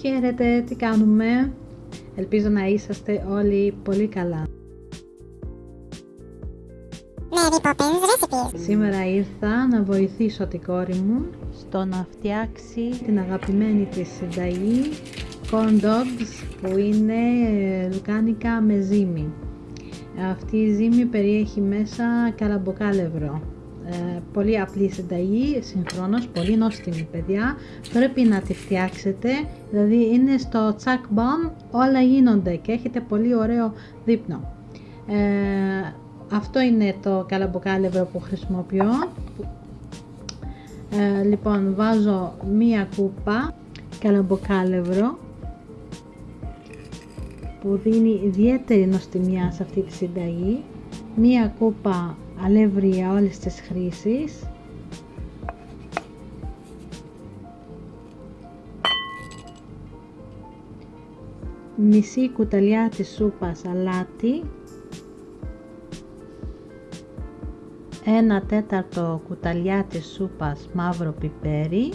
Χαίρετε, τι κάνουμε; Ελπίζω να είσαστε όλοι πολύ καλά. Mary Poppins Recipes. Σήμερα ήρθα να βοηθήσω την κόρη μου στο να φτιάξει την αγαπημένη της συνταγή corn dogs που είναι ε, λουκάνικα με ζύμη. Αυτή η ζύμη περιέχει μέσα καλαμποκάλευρο. Ε, πολύ απλή συνταγή, συγχρόνως, πολύ νόστιμη παιδιά. Πρέπει να τη φτιάξετε, δηλαδή είναι στο τσακ μπαμ, όλα γίνονται και έχετε πολύ ωραίο δείπνο. Ε, αυτό είναι το καλαμποκάλευρο που χρησιμοποιώ. Ε, λοιπόν, βάζω μία κούπα καλαμποκάλευρο που δίνει ιδιαίτερη νοστιμιά σε αυτή τη συνταγή. Μία κούπα αλεύρι για όλες τις χρήσεις. Μισή κουταλιά της σούπας αλάτι ένα τέταρτο κουταλιά της σούπας μαύρο πιπέρι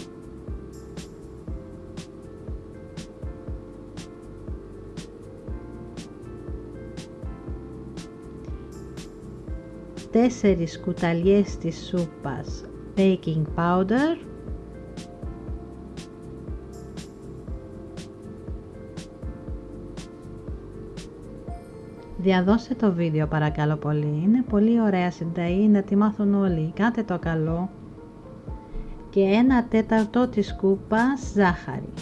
τέσσερις κουταλιές της σούπας baking powder Διαδώστε το βίντεο παρακαλώ πολύ. Είναι πολύ ωραία συνταγή να τη μάθουν όλοι. Κάντε το καλό. Και ένα τέταρτο της κούπας ζάχαρη.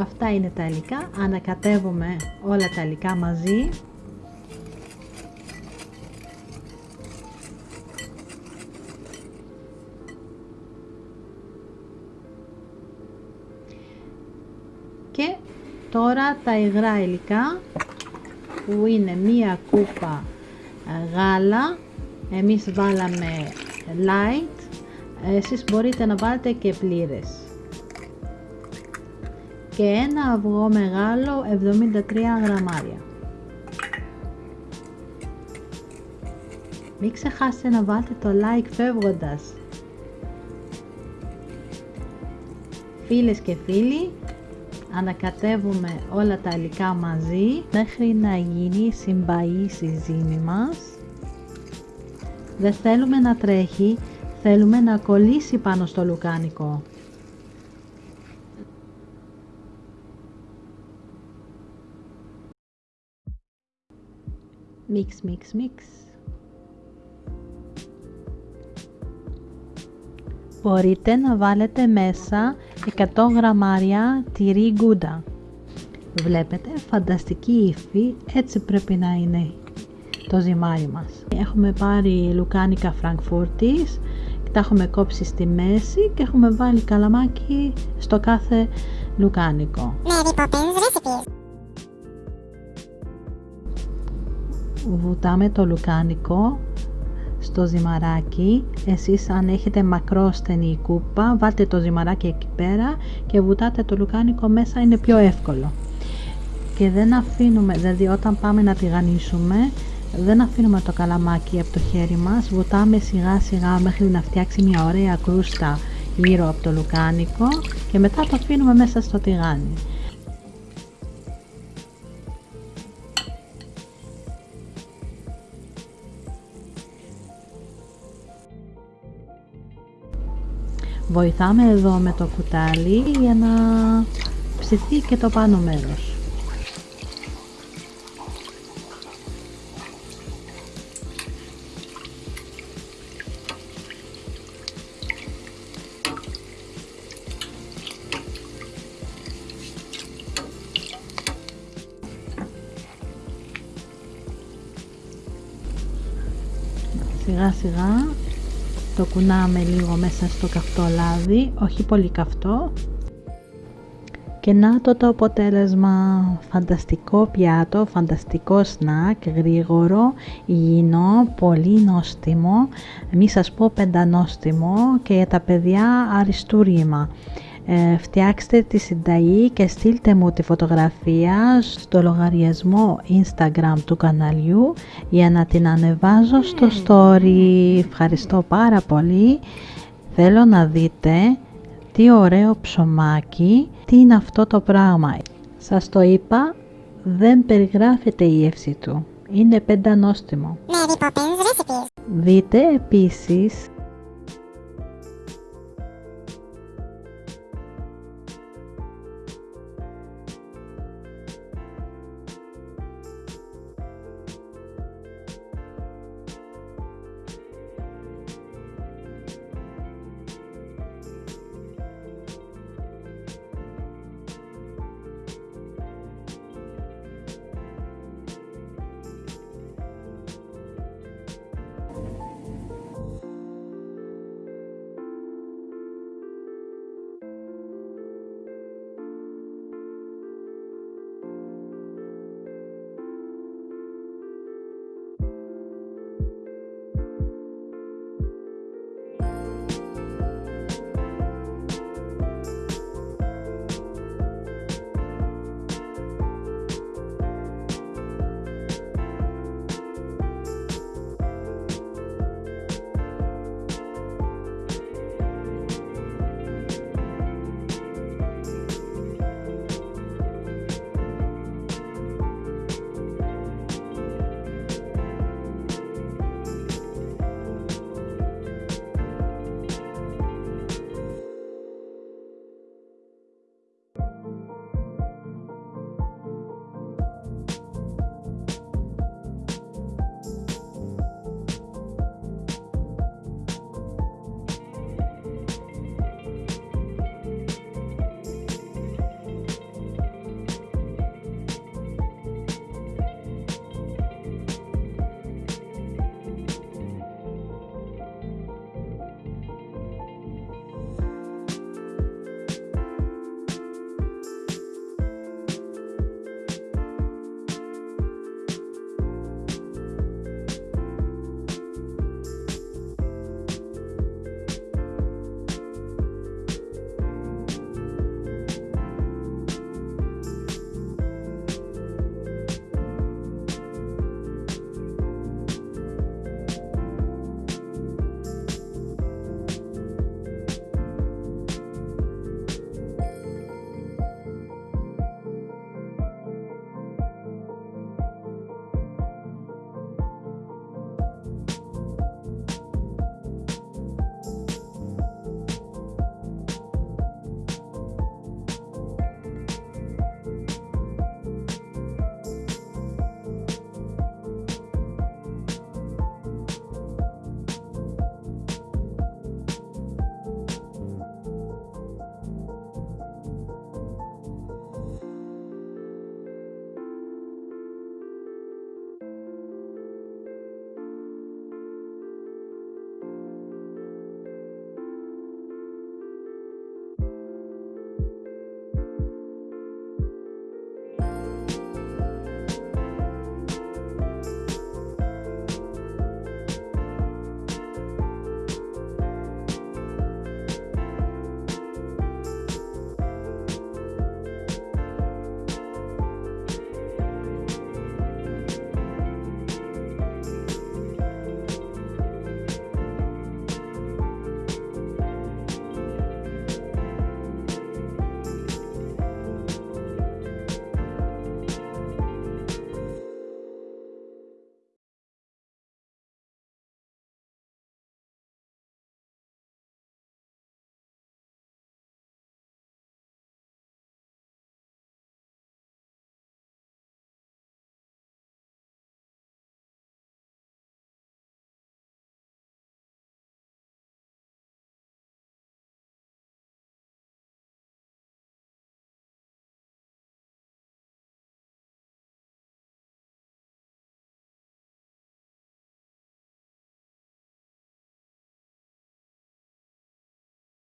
Αυτά είναι τα υλικά. Ανακατεύουμε όλα τα υλικά μαζί. και τώρα τα υγρά υλικά που είναι μία κούπα ε, γάλα εμείς βάλαμε light εσείς μπορείτε να βάλετε και πλήρες και ένα αυγό μεγάλο 73 γραμμάρια. Μην ξεχάσετε να βάλετε το like φεύγοντας. Φίλες και φίλοι ανακατεύουμε όλα τα υλικά μαζί μέχρι να γίνει συμπαΐς η ζύμη μας. Δεν θέλουμε να τρέχει θέλουμε να κολλήσει πάνω στο λουκάνικο μίξ μίξ μίξ μπορείτε να βάλετε μέσα 100 γραμμάρια τυρί γκούντα. Βλέπετε, φανταστική υφή, έτσι πρέπει να είναι το ζυμάρι μας. Έχουμε πάρει λουκάνικα φραγκφούρτης, τα έχουμε κόψει στη μέση και έχουμε βάλει καλαμάκι στο κάθε λουκάνικο. Βουτάμε το λουκάνικο στο ζυμαράκι. Εσείς αν έχετε μακρόστενη κούπα βάλτε το ζυμαράκι εκεί πέρα και βουτάτε το λουκάνικο μέσα είναι πιο εύκολο. Και δεν αφήνουμε δηλαδή όταν πάμε να τηγανίσουμε δεν αφήνουμε το καλαμάκι από το χέρι μας. Βουτάμε σιγά σιγά μέχρι να φτιάξει μια ωραία κρούστα γύρω από το λουκάνικο και μετά το αφήνουμε μέσα στο τηγάνι Βοηθάμε εδώ με το κουτάλι για να ψηθεί και το πάνω μέρος. Σιγά σιγά το κουνάμε λίγο μέσα στο καυτό λάδι, όχι πολύ καυτό. Και να το το αποτέλεσμα, φανταστικό πιάτο, φανταστικό σνακ, γρήγορο, υγιεινό, πολύ νόστιμο, μη σας πω πεντανόστιμο και για τα παιδιά αριστούργημα. Ε, φτιάξτε τη συνταγή και στείλτε μου τη φωτογραφία στο λογαριασμό Instagram του καναλιού για να την ανεβάζω στο story. Ευχαριστώ πάρα πολύ. Θέλω να δείτε τι ωραίο ψωμάκι, τι είναι αυτό το πράγμα. Σας το είπα, δεν περιγράφεται η εύση του. Είναι πεντανόστιμο. Mary Poppins Recipes. Δείτε επίσης